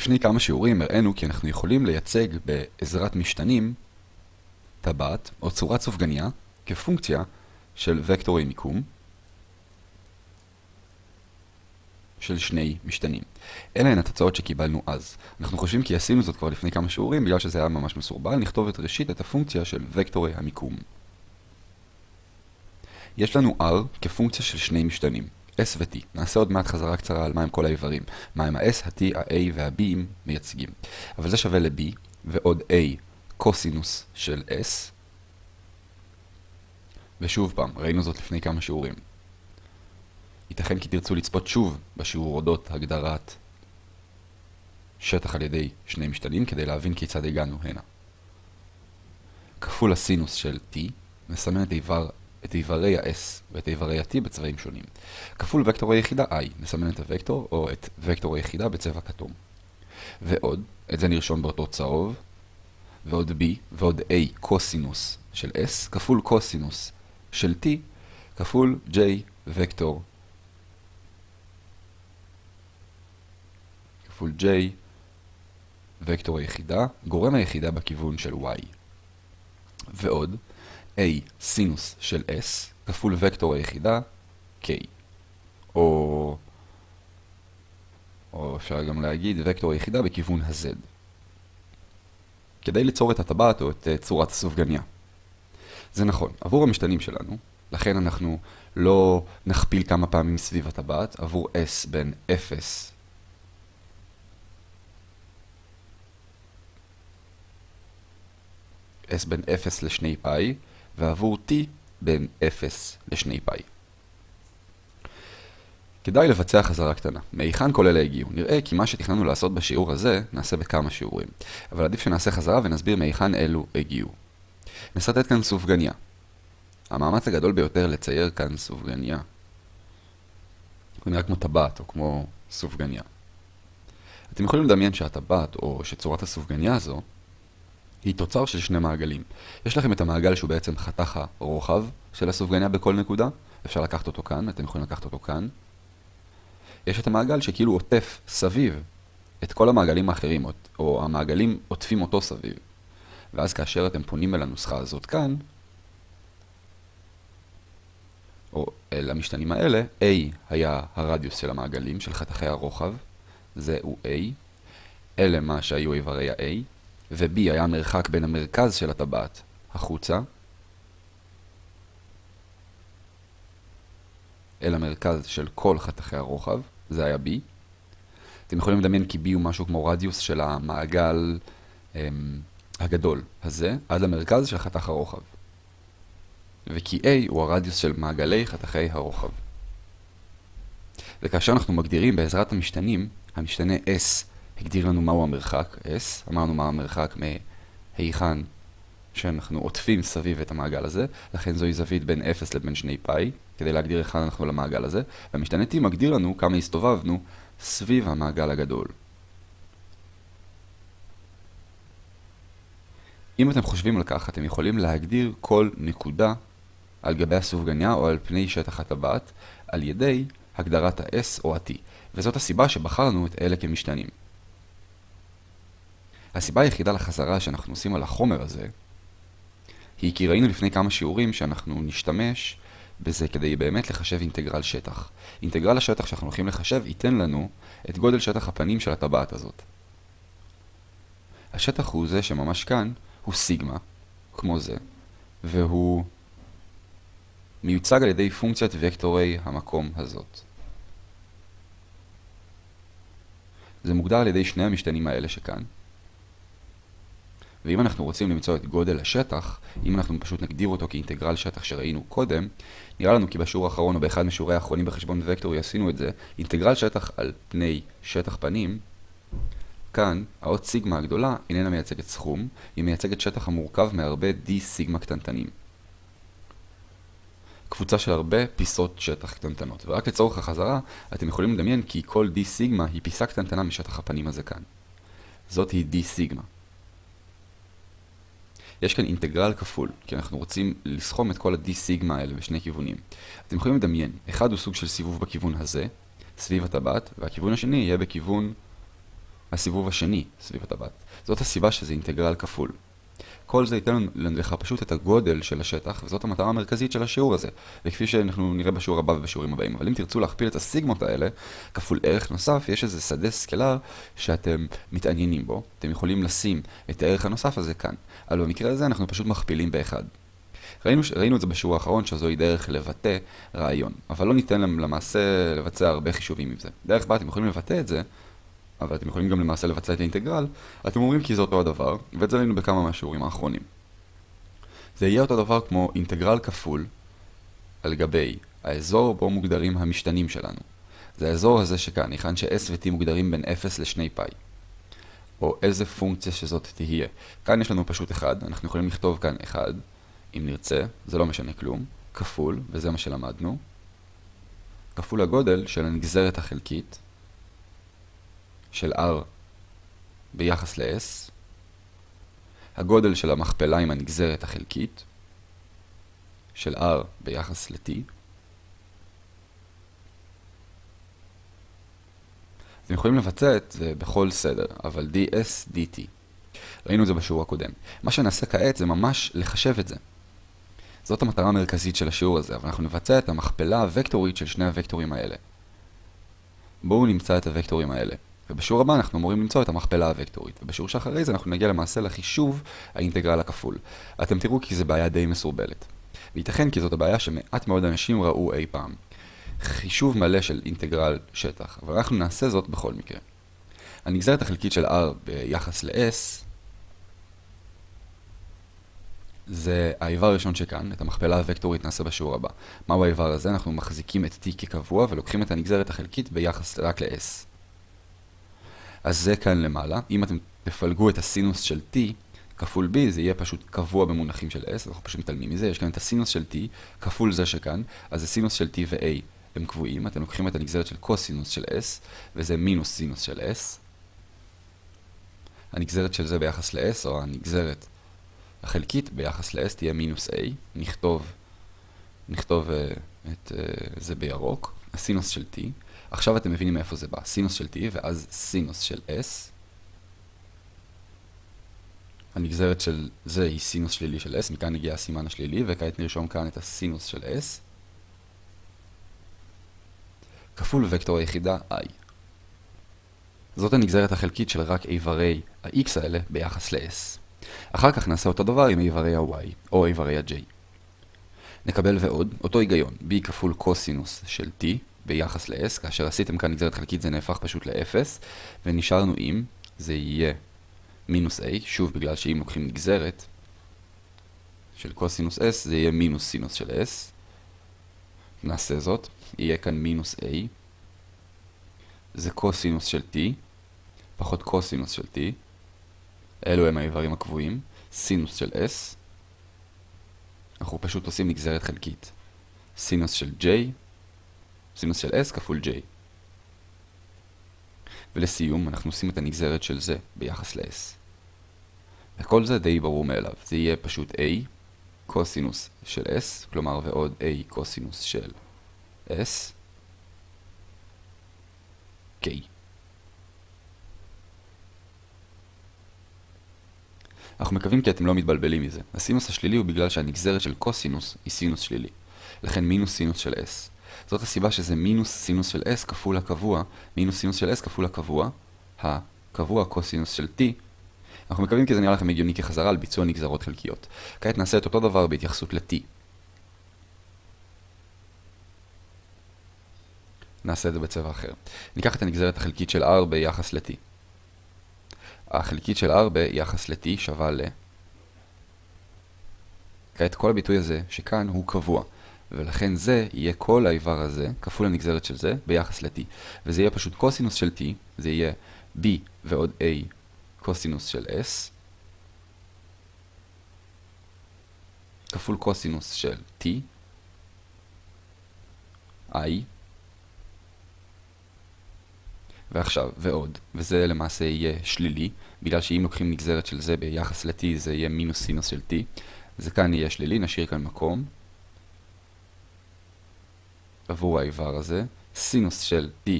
לפני כמה שיעורים הראינו כי אנחנו יכולים לייצג בעזרת משתנים טבעת או צורת סופגניה כפונקציה של וקטורי מיקום של שני משתנים. אלה הן התוצאות שקיבלנו אז. אנחנו חושבים כי עשינו זאת כבר לפני כמה שיעורים, בגלל שזה היה ממש מסורבל, נכתוב את ראשית את הפונקציה של וקטורי המיקום. יש לנו R כפונקציה של שני משתנים, S ו-T. נעשה עוד מעט חזרה קצרה על מהם כל האיברים, מהם ה-S, ה-T, ה-A וה-B מייצגים. אבל זה שווה ל-B, ועוד A קוסינוס של S. ושוב פעם, ראינו זאת לפני כמה שיעורים. ייתכן כי תרצו לצפות שוב בשיעור אודות הגדרת שטח על ידי שני משתנים כדי להבין כיצד הגענו הנה. כפול הסינוס של t מסמן את, איבר, את איברי ה-s ואת איברי ה-t בצבעים שונים. כפול וקטור היחידה i מסמן את הוקטור או את וקטור היחידה בצבע כתום. ועוד, את זה נרשום באותו צהוב, ועוד b ועוד a קוסינוס של s כפול קוסינוס של t כפול j וקטור כפול j, וקטור היחידה, גורם היחידה בכיוון של y. ועוד, a סינוס של s כפול וקטור היחידה, k. או, או אפשר גם להגיד וקטור היחידה בכיוון ה-z. כדי ליצור את הטבעת או את uh, צורת הסופגניה. זה נכון, עבור המשתנים שלנו, לכן אנחנו לא נכפיל כמה פעמים סביב הטבעת, עבור s בין 0 s בין 0 ל-2 פאי, ועבור t בין 0 ל-2 פאי. כדאי לבצע חזרה קטנה. מהיכן כל אלה הגיעו? נראה כי מה שתכננו לעשות בשיעור הזה, נעשה בכמה שיעורים. אבל עדיף שנעשה חזרה ונסביר מהיכן אלו הגיעו. נסרטט כאן סופגניה. המאמץ הגדול ביותר לצייר כאן סופגניה. זה נראה כמו טבעת או כמו סופגניה. אתם יכולים לדמיין שהטבעת או שצורת הסופגניה הזו היא תוצר של שני מעגלים. יש לכם את המעגל שהוא בעצם חתך הרוחב של הסופגניה בכל נקודה, אפשר לקחת אותו כאן, אתם יכולים לקחת אותו כאן. יש את המעגל שכאילו עוטף סביב את כל המעגלים האחרים, או המעגלים עוטפים אותו סביב. ואז כאשר אתם פונים אל הנוסחה הזאת כאן, או אל המשתנים האלה, A היה הרדיוס של המעגלים, של חתכי הרוחב, זה הוא A, אלה מה שהיו איברי ה-A, ו-B היה המרחק בין המרכז של הטבעת החוצה אל המרכז של כל חתכי הרוחב, זה היה B. אתם יכולים לדמיין כי B הוא משהו כמו רדיוס של המעגל הם, הגדול הזה, עד למרכז של חתך הרוחב. וכי A הוא הרדיוס של מעגלי חתכי הרוחב. וכאשר אנחנו מגדירים בעזרת המשתנים, המשתנה S הגדיר לנו מהו המרחק, S, אמרנו מה המרחק מהיכן שאנחנו עוטפים סביב את המעגל הזה, לכן זוהי זווית בין 0 לבין 2 פאי, כדי להגדיר היכן אנחנו למעגל הזה, והמשתנה T מגדיר לנו כמה הסתובבנו סביב המעגל הגדול. אם אתם חושבים על כך, אתם יכולים להגדיר כל נקודה על גבי הסופגניה או על פני שטח הטבעת, על ידי הגדרת ה-S או ה-T, וזאת הסיבה שבחרנו את אלה כמשתנים. הסיבה היחידה לחזרה שאנחנו עושים על החומר הזה, היא כי ראינו לפני כמה שיעורים שאנחנו נשתמש בזה כדי באמת לחשב אינטגרל שטח. אינטגרל השטח שאנחנו הולכים לחשב ייתן לנו את גודל שטח הפנים של הטבעת הזאת. השטח הוא זה שממש כאן הוא סיגמה, כמו זה, והוא מיוצג על ידי פונקציית וקטורי המקום הזאת. זה מוגדר על ידי שני המשתנים האלה שכאן, ואם אנחנו רוצים למצוא את גודל השטח, אם אנחנו פשוט נגדיר אותו כאינטגרל שטח שראינו קודם, נראה לנו כי בשיעור האחרון או באחד משיעורי האחרונים בחשבון וקטורי עשינו את זה, אינטגרל שטח על פני שטח פנים, כאן האות סיגמה הגדולה איננה מייצגת סכום, היא מייצגת שטח המורכב מהרבה d סיגמה קטנטנים. קבוצה של הרבה פיסות שטח קטנטנות, ורק לצורך החזרה, אתם יכולים לדמיין כי כל d סיגמה היא פיסה קטנטנה משטח הפנים הזה כאן. זאת היא d סיגמה. יש כאן אינטגרל כפול, כי אנחנו רוצים לסכום את כל ה-d סיגמה האלה בשני כיוונים. אתם יכולים לדמיין, אחד הוא סוג של סיבוב בכיוון הזה, סביב הטבעת, והכיוון השני יהיה בכיוון הסיבוב השני סביב הטבעת. זאת הסיבה שזה אינטגרל כפול. כל זה ייתן לך פשוט את הגודל של השטח, וזאת המטרה המרכזית של השיעור הזה, וכפי שאנחנו נראה בשיעור הבא ובשיעורים הבאים. אבל אם תרצו להכפיל את הסיגמות האלה, כפול ערך נוסף, יש איזה שדה סקלר שאתם מתעניינים בו. אתם יכולים לשים את הערך הנוסף הזה כאן. אבל במקרה הזה אנחנו פשוט מכפילים באחד. ראינו, ראינו את זה בשיעור האחרון, שזוהי דרך לבטא רעיון. אבל לא ניתן להם למעשה לבצע הרבה חישובים עם זה. דרך בה אתם יכולים לבטא את זה, אבל אתם יכולים גם למעשה לבצע את האינטגרל, אתם אומרים כי זה אותו הדבר, ואת זה ראינו בכמה מהשיעורים האחרונים. זה יהיה אותו דבר כמו אינטגרל כפול על גבי האזור בו מוגדרים המשתנים שלנו. זה האזור הזה שכאן, היכן ש-s ו-t מוגדרים בין 0 ל-2 פאי. או איזה פונקציה שזאת תהיה. כאן יש לנו פשוט 1, אנחנו יכולים לכתוב כאן 1, אם נרצה, זה לא משנה כלום, כפול, וזה מה שלמדנו, כפול הגודל של הנגזרת החלקית, של R ביחס ל-S, הגודל של המכפלה עם הנגזרת החלקית, של R ביחס ל-T, אתם יכולים לבצע את זה בכל סדר, אבל ds, dt. ראינו את זה בשיעור הקודם. מה שנעשה כעת זה ממש לחשב את זה. זאת המטרה המרכזית של השיעור הזה, אבל אנחנו נבצע את המכפלה הוקטורית של שני הוקטורים האלה. בואו נמצא את הוקטורים האלה. ובשיעור הבא אנחנו אמורים למצוא את המכפלה הוקטורית, ובשיעור שאחרי זה אנחנו נגיע למעשה לחישוב האינטגרל הכפול. אתם תראו כי זו בעיה די מסורבלת. וייתכן כי זאת הבעיה שמעט מאוד אנשים ראו אי פעם. חישוב מלא של אינטגרל שטח, אבל אנחנו נעשה זאת בכל מקרה. הנגזרת החלקית של R ביחס ל-S זה האיבר הראשון שכאן, את המכפלה הוקטורית נעשה בשיעור הבא. מהו האיבר הזה? אנחנו מחזיקים את t כקבוע ולוקחים את הנגזרת החלקית ביחס רק ל-s. אז זה כאן למעלה. אם אתם תפלגו את הסינוס של t כפול b, זה יהיה פשוט קבוע במונחים של s, אנחנו פשוט מתעלמים מזה. יש כאן את הסינוס של t כפול זה שכאן, אז זה סינוס של t ו-a הם קבועים. אתם לוקחים את הנגזרת של קוסינוס של s, וזה מינוס סינוס של s. הנגזרת של זה ביחס ל-s, או הנגזרת החלקית ביחס ל-s תהיה מינוס a. נכתוב, נכתוב אה, את אה, זה בירוק. הסינוס של t. עכשיו אתם מבינים מאיפה זה בא. סינוס של t ואז סינוס של s. הנגזרת של זה היא סינוס שלילי של s, מכאן הגיע הסימן השלילי, וכעת נרשום כאן את הסינוס של s. כפול וקטור היחידה i. זאת הנגזרת החלקית של רק איברי ה-x האלה ביחס ל-s. אחר כך נעשה אותו דבר עם איברי ה-y, או איברי ה-j. נקבל ועוד, אותו היגיון, b כפול קוסינוס של t ביחס ל-s, כאשר עשיתם כאן נגזרת חלקית זה נהפך פשוט ל-0, ונשארנו עם, זה יהיה מינוס a, שוב בגלל שאם לוקחים נגזרת של קוסינוס s, זה יהיה מינוס סינוס של s. נעשה זאת, יהיה כאן מינוס a, זה קוסינוס של t, פחות קוסינוס של t, אלו הם האיברים הקבועים, סינוס של s, אנחנו פשוט עושים נגזרת חלקית. סינוס של j, סינוס של s כפול j. ולסיום, אנחנו עושים את הנגזרת של זה ביחס ל-s. וכל זה די ברור מאליו. זה יהיה פשוט a קוסינוס של s, כלומר ועוד a קוסינוס של s, k. אנחנו מקווים כי אתם לא מתבלבלים מזה. הסינוס השלילי הוא בגלל שהנגזרת של קוסינוס היא סינוס שלילי. לכן מינוס סינוס של s. זאת הסיבה שזה מינוס סינוס של s כפול הקבוע, מינוס סינוס של s כפול הקבוע, הקבוע קוסינוס של t. אנחנו מקווים כי זה נראה לכם הגיוני כחזרה על ביצוע נגזרות חלקיות. כעת נעשה את אותו דבר בהתייחסות ל-t. נעשה את זה בצבע אחר. ניקח את הנגזרת החלקית של r ביחס ל-t. החלקית של r ביחס ל-t שווה ל... כעת כל הביטוי הזה שכאן הוא קבוע. ולכן זה יהיה כל האיבר הזה, כפול הנגזרת של זה, ביחס ל-t. וזה יהיה פשוט קוסינוס של t, זה יהיה b ועוד a קוסינוס של s, כפול קוסינוס של t, i, ועכשיו, ועוד, וזה למעשה יהיה שלילי, בגלל שאם לוקחים נגזרת של זה ביחס ל-t זה יהיה מינוס סינוס של t, זה כאן יהיה שלילי, נשאיר כאן מקום. עבור האיבר הזה, סינוס של t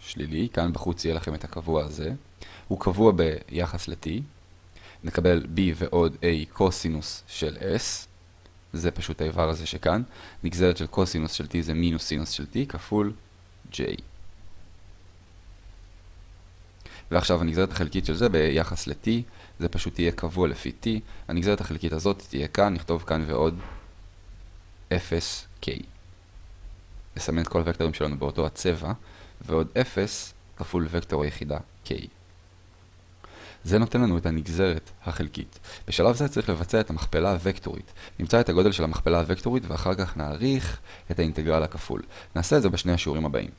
שלילי, כאן בחוץ יהיה לכם את הקבוע הזה, הוא קבוע ביחס ל-t, נקבל b ועוד a קוסינוס של s, זה פשוט האיבר הזה שכאן, נגזרת של קוסינוס של t זה מינוס סינוס של t כפול j. ועכשיו הנגזרת החלקית של זה ביחס ל-t, זה פשוט תהיה קבוע לפי t, הנגזרת החלקית הזאת תהיה כאן, נכתוב כאן ועוד 0k. נסמן את כל הוקטורים שלנו באותו הצבע, ועוד 0 כפול וקטור היחידה k. זה נותן לנו את הנגזרת החלקית. בשלב זה צריך לבצע את המכפלה הוקטורית. נמצא את הגודל של המכפלה הוקטורית ואחר כך נעריך את האינטגרל הכפול. נעשה את זה בשני השיעורים הבאים.